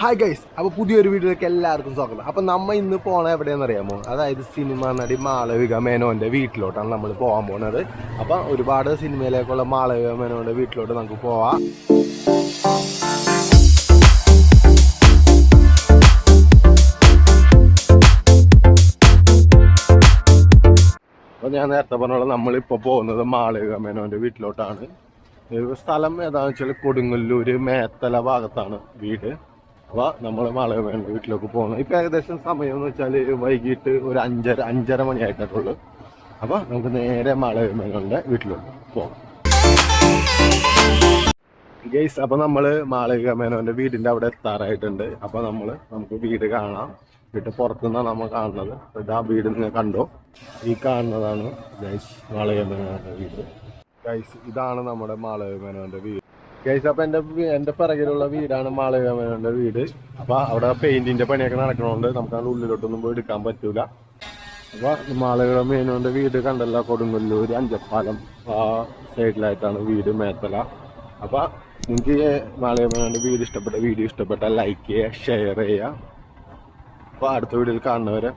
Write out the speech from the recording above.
Hi guys അപ്പോൾ പുതിയൊരു വീഡിയോയിലേക്ക് എല്ലാവർക്കും സ്വാഗതം. അപ്പോൾ നമ്മൾ ഇന്ന് പോണ എവിടെയെന്ന് അറിയാമോ? അതായത് സിനിമ നടി മാളവിക മേനോന്റെ വീട്ടിലോട്ടാണ് നമ്മൾ പോകാൻ പോകുന്നത് അപ്പോൾ ഒരുപാട് സിനിമയിലേക്കുള്ള മാളവിക മേനോന്റെ വീട്ടിലോട്ട് നമുക്ക് പോവാം. അപ്പോൾ ഞാൻ നേരത്തെ പറഞ്ഞോളാം നമ്മളിപ്പോൾ പോകുന്നത് മാളവിക മേനോന്റെ വീട്ടിലോട്ടാണ്. സ്ഥലം ഏതാണെന്ന് വെച്ചാൽ കൊടുങ്ങല്ലൂർ മേത്തല ഭാഗത്താണ് വീട്. അപ്പോൾ നമ്മൾ മാളവികമേന്റെ വീട്ടിലേക്ക് പോകുന്നു ഇപ്പം ഏകദേശം സമയം എന്ന് വെച്ചാൽ വൈകിട്ട് ഒരു അഞ്ചര അഞ്ചര മണി ആയിട്ടുള്ളൂ അപ്പോൾ നമുക്ക് നേരെ മാളവികമേനോന്റെ വീട്ടിലോട്ട് പോകാം. ഗൈസ് അപ്പോൾ നമ്മൾ മാളവിക മേനോന്റെ വീടിന്റെ അവിടെ എത്താറായിട്ടുണ്ട്. അപ്പോൾ നമ്മൾ നമുക്ക് വീട് കാണാം. വീട്ട് പുറത്തുനിന്നാണ് നമ്മൾ കാണുന്നത്. അപ്പോൾ ഇതാ വീട് നിങ്ങൾ കണ്ടോ? ഈ കാണുന്നതാണ് ഗൈസ് മാളവിക മേനോന്റെ വീട്. ഗൈസ് ഇതാണ് നമ്മുടെ മാളവിക മേനോന്റെ വീട്. ഗൈസ് അപ്പോൾ എന്റെ എന്റെ പിറകിലുള്ള വീടാണ് മാളവിക മേനോന്റെ വീട്. അപ്പൊ അവിടെ പെയിന്റിന്റെ പണിയൊക്കെ നടക്കണോണ്ട് നമുക്ക് അതിന്റെ ഉള്ളിലോട്ടൊന്നും പോയി എടുക്കാൻ പറ്റൂല. അപ്പൊ മാളവിക മേനോന്റെ വീട് കണ്ടല്ല കൊടുങ്ങല്ലൂര് അഞ്ചപ്പാലം ആ സൈഡിലായിട്ടാണ് വീട് മേത്തല. അപ്പൊ നിങ്ങൾക്ക് മാളവിക മേനോന്റെ വീട് ഇഷ്ടപ്പെട്ട വീഡിയോ ഇഷ്ടപ്പെട്ട ലൈക്ക് ചെയ്യുക ഷെയർ ചെയ്യുക. അപ്പൊ അടുത്ത വീഡിയോയിൽ കാണുന്നവരെ.